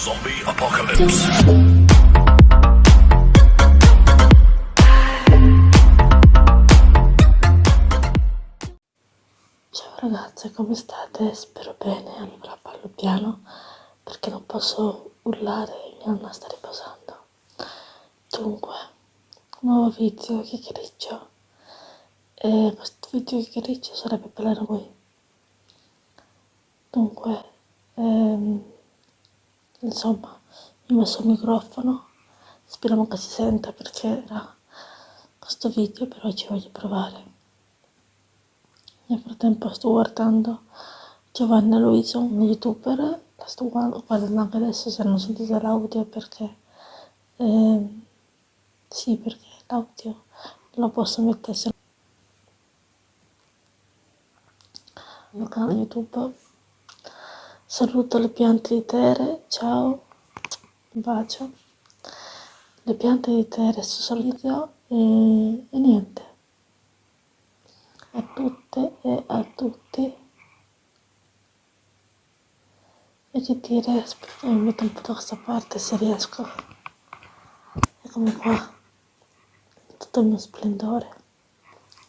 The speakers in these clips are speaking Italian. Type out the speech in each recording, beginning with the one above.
Zombie Apocalypse. Ciao ragazze, come state? Spero bene, allora parlo piano perché non posso urlare mia nonna sta riposando. Dunque, nuovo video chiacchiericcio e questo video chiacchiericcio sarebbe per voi. Dunque, ehm, insomma, ho messo il microfono, speriamo che si senta perché era questo video, però ci voglio provare. Nel frattempo sto guardando Giovanna Luiso, un youtuber, la sto guardando anche adesso se non sentite l'audio perché... Eh, sì, perché l'audio lo posso mettere se no... canale YouTube Saluto le piante di Tere, ciao, un bacio. Le piante di Tere su video e, e niente. A tutte e a tutti. E che dire, aspetta, mi metto un po' da questa parte se riesco. Eccomi qua, tutto il mio splendore.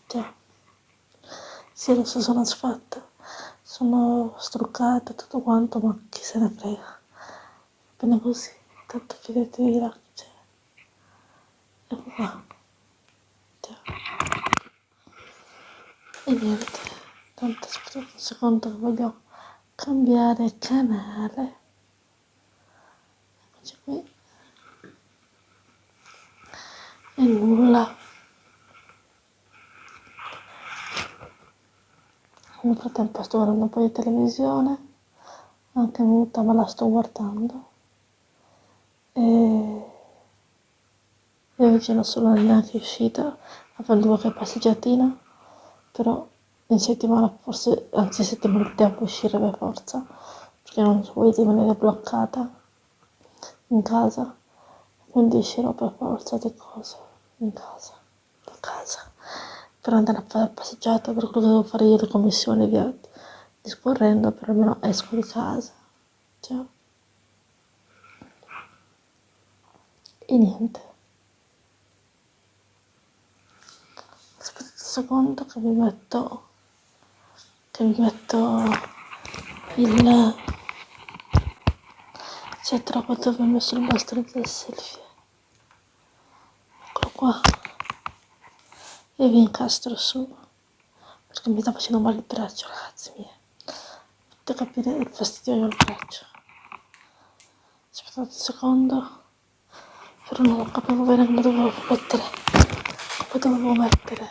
Già. Sì, lo so, sono sfatta sono struccata tutto quanto ma chi se ne frega. Bene così tanto fidatevi là cioè. ecco qua. Cioè. e niente tanto aspetta un secondo che voglio cambiare canale. Eccoci qui. E nulla nel frattempo sto guardando un po' di televisione anche muta ma la sto guardando. E, e oggi non sono neanche uscita a fare qualche passeggiatina però in settimana forse anzi settimana devo uscire per forza perché non voglio rimanere bloccata in casa quindi uscirò per forza di cose in casa per andare a fare la passeggiata per quello che devo fare io le commissioni via discorrendo però almeno esco di casa. Ciao. E niente. Aspetta un secondo che mi metto che mi metto il c'è troppo dove ho messo il bastone del selfie. Eccolo qua e vi incastro su perché mi sta facendo male il braccio ragazzi miei. Potete capire il fastidio il braccio. Aspettate un secondo però non capivo bene come dovevo mettere come dovevo mettere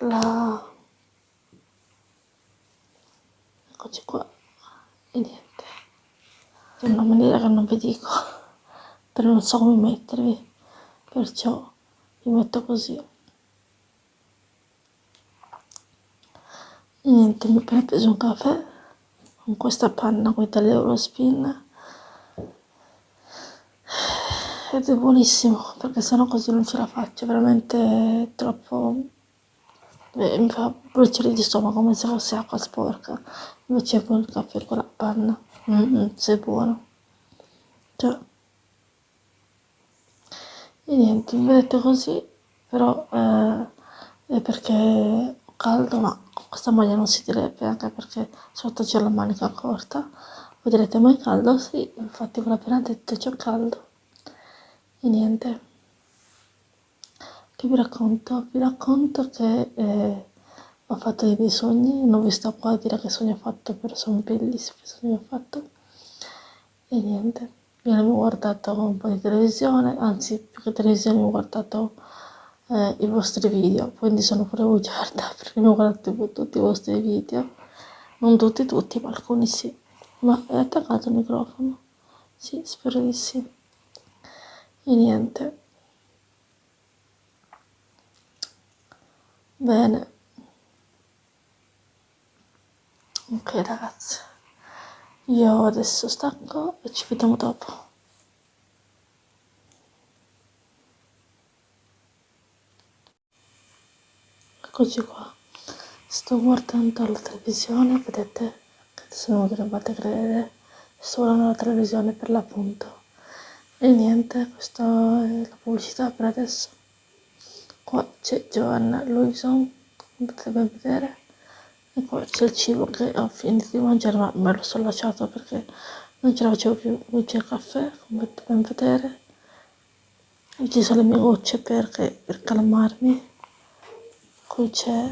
la eccoci qua e niente. In una maniera che non vi dico però non so come mettervi perciò vi metto così niente mi ho appena preso un caffè con questa panna qui dall'Eurospin ed è buonissimo perché sennò così non ce la faccio veramente troppo eh, mi fa bruciare di stomaco come se fosse acqua sporca. Invece con il caffè con la panna mm -hmm, se è buono. Cioè. E niente vedete così però eh, è perché caldo ma questa maglia non si direbbe anche perché sotto c'è la manica corta. Voi direte mai caldo? sì infatti ve l'ho appena detto c'è caldo. E niente. Che vi racconto? vi racconto che eh, ho fatto dei sogni non vi sto qua a dire che sogni ho fatto però sono bellissimi sogni ho fatto. E niente. Mi ho guardato un po' di televisione anzi più che televisione ho guardato eh, i vostri video quindi sono pure bugiarda perché mi guardate tutti i vostri video. Non tutti tutti ma alcuni sì. Ma è attaccato il microfono. Sì spero di sì. E niente. Bene. Ok ragazzi. Io adesso stacco e ci vediamo dopo eccoci qua. Sto guardando la televisione vedete? Se non dovete credere sto guardando la televisione per l'appunto. E niente questa è la pubblicità per adesso. Qua c'è Joanna Louison come potete ben vedere. E qua c'è il cibo che ho finito di mangiare ma me lo sono lasciato perché non ce la facevo più. Qui c'è il caffè come potete ben vedere. E ci sono le mie gocce perché, per calmarmi qui c'è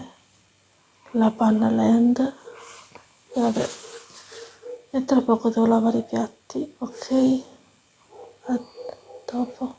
la panna land. Vabbè e tra poco devo lavare i piatti ok? A dopo.